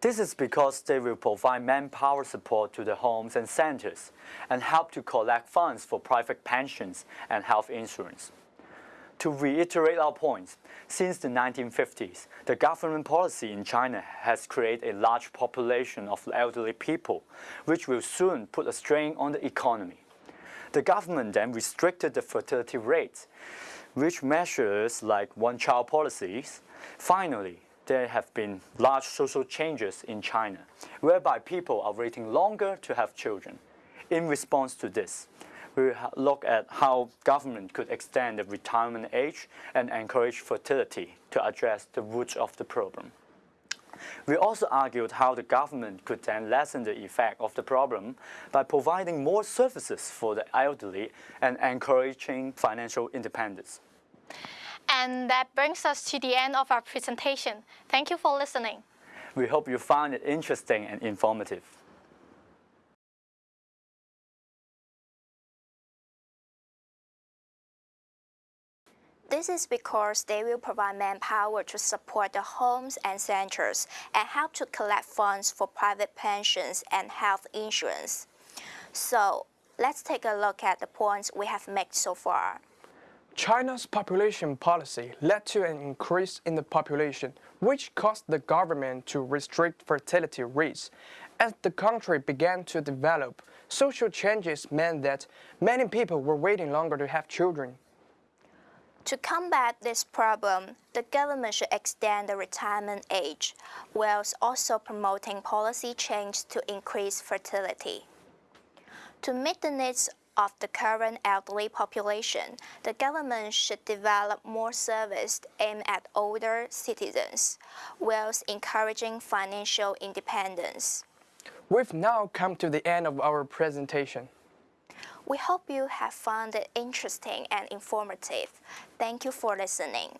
This is because they will provide manpower support to the homes and centers and help to collect funds for private pensions and health insurance. To reiterate our points, since the 1950s, the government policy in China has created a large population of elderly people, which will soon put a strain on the economy. The government then restricted the fertility rates, which measures like one-child policies. Finally, there have been large social changes in China, whereby people are waiting longer to have children. In response to this, we look at how government could extend the retirement age and encourage fertility to address the roots of the problem. We also argued how the government could then lessen the effect of the problem by providing more services for the elderly and encouraging financial independence. And that brings us to the end of our presentation. Thank you for listening. We hope you found it interesting and informative. This is because they will provide manpower to support the homes and centers and help to collect funds for private pensions and health insurance. So let's take a look at the points we have made so far. China's population policy led to an increase in the population, which caused the government to restrict fertility rates. As the country began to develop, social changes meant that many people were waiting longer to have children. To combat this problem, the government should extend the retirement age, whilst also promoting policy change to increase fertility. To meet the needs of the current elderly population, the government should develop more services aimed at older citizens, whilst encouraging financial independence. We've now come to the end of our presentation. We hope you have found it interesting and informative. Thank you for listening.